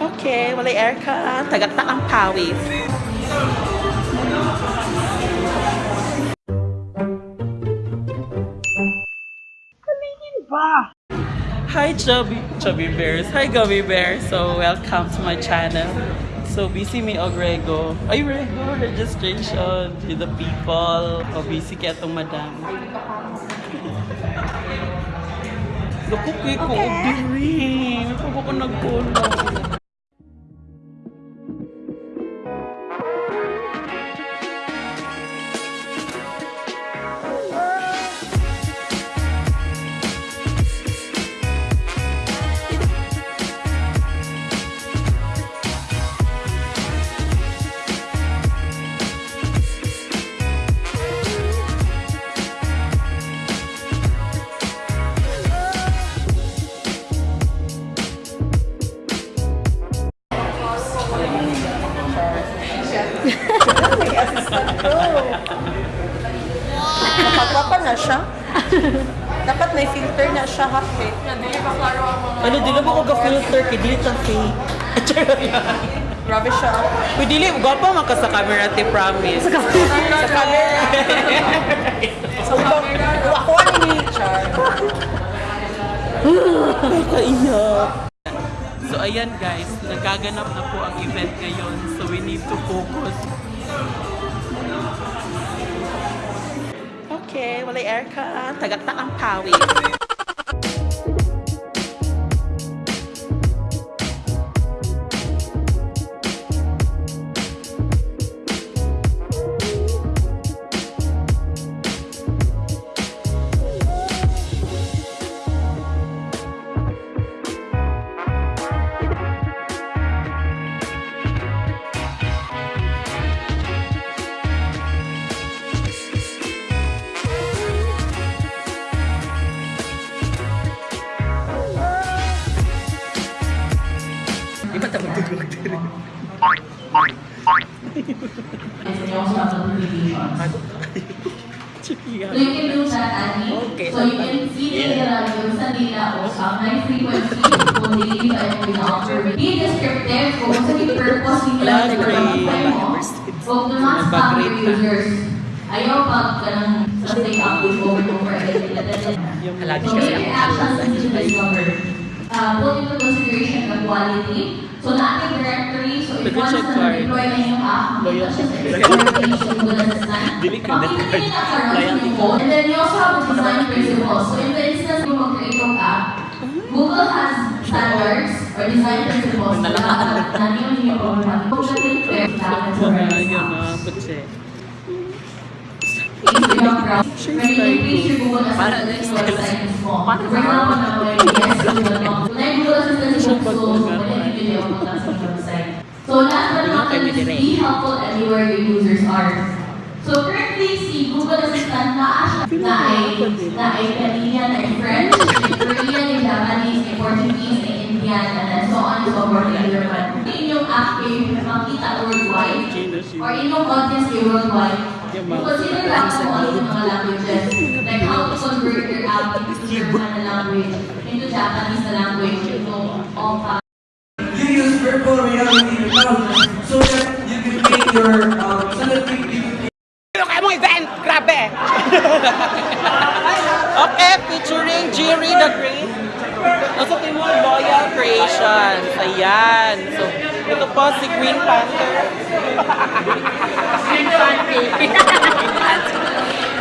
Okay, walay aircon. Tagata ang pawis. Halingin ba? Hi, Chubby, Chubby Bears. Hi, Gummy Bears. So, welcome to my channel. So, busy me og Rego. Ay, Rego, registration to the people. O, busy kaya itong madam. Nakukoy ko, og diri. May pa ko nagpulo. Nakagwapa na siya. Dapat may filter na siya ha. eh. Ano, di na ba ko ka-filter? Kaya dili ta fake. Grabe siya. Uy, dili, gwapa man ka sa camera, te promise. Sa Sa camera. Sa camera. Ako ni Char. Kaiyak. So ayan guys, nagaganap na po ang event ngayon. So we need to focus. Okay, walay aircon. Tagata ang pawis. And also have notifications. So you can see nila yung sa nila o sa high frequency kung hindi ba yung pina-offer. Be descriptive kung sa yung purpose nila sa pag-apply mo. Huwag naman Nag-agree ka. users. Ayaw pag kanang sa take up with over over. Lagi So kasi ako actions that you discover. Uh, put into consideration the quality. So na ating directory, so if once na card. deploy na yung app, such as experimentation, ka na makikita yung code. And then you also have the design principles. So in the instance mo mag-create ng app, Google has standards or design principles na na yun yung kung sa click dapat sa Yung. So last but not least, be helpful everywhere your users are. So currently, si Google Assistant na na ay na ay Canadian, na ay French, ay Korean, ay Japanese, ay Portuguese, ay Indian, and so on and so forth, other one. Inyong app kayo makita worldwide, or inyong audience kayo worldwide, Consider lang kung ano yung mga languages. Like how to convert your app into German na language, into Japanese na language, into all five. you use virtual reality so that you can make your um, so that you, can kayo mong event? Grabe! okay, featuring Jiri the Great. Nasa mo, Loyal Creations. Ayan. So, ito po si Queen Panther.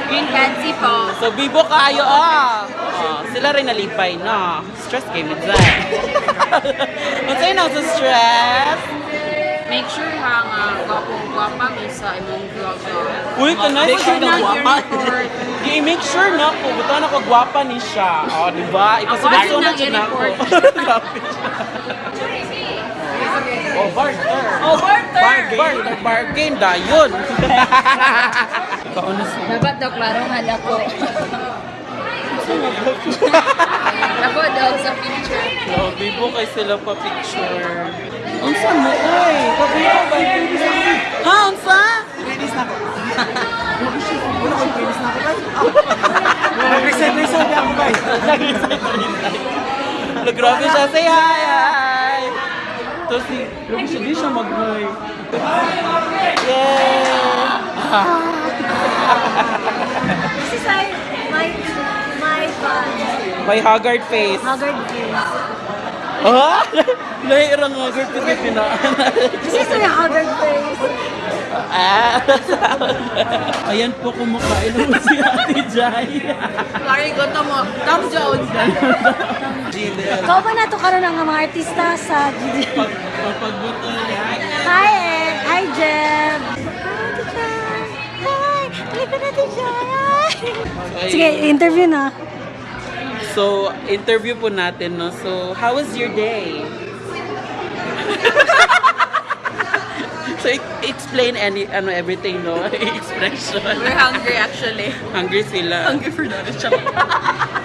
Green Pansy po. So, bibo kayo, ah. Oh, sila rin nalipay, no? Stress kayo minsan. Kung sa'yo na sa stress, Make sure ha nga gwapong-gwapa mi sa imong vlog. Uy, kanay Make siya sure na gwapa. i-report. I-make sure na po, buta na ko gwapa ni siya. O, oh, di ba? Ikasunod-sunod Ako, yun ako. i-report. Grabe siya. Oh, barter. Oh, barter! Bargain. Barter, bargain, dayon. Kaunas mo. Dapat daw klaro nga ako. Ako daw sa picture. Oh, bibo kay sila pa picture. Unsa mo, oy? Kabiyo ba? Ha, unsa? Release na ako. Wala ko release na ako guys. Reset na ako guys. Nag-resign, resign. Grabe siya. Say hi, hi. Ito si, grabe siya, di siya mag-hi. Yay! This is my, my, my. May haggard face. Haggard face. Ah! Nahirang haggard kasi pinaan. This is my haggard face. Ayan po, kumakain naman si Ate Jai. Sorry, gusto mo. Tom Jones. Ikaw ba nato karon ang mga artista sa GD? Pagpagbuto niya. Hi, Ed. Hi, Jeb. Hi. Halika natin siya. Sige, interview na. So, interview po natin, no? So, how was your day? so, explain any, ano, everything, no? Expression. We're hungry actually. Hungry sila. Hungry for that.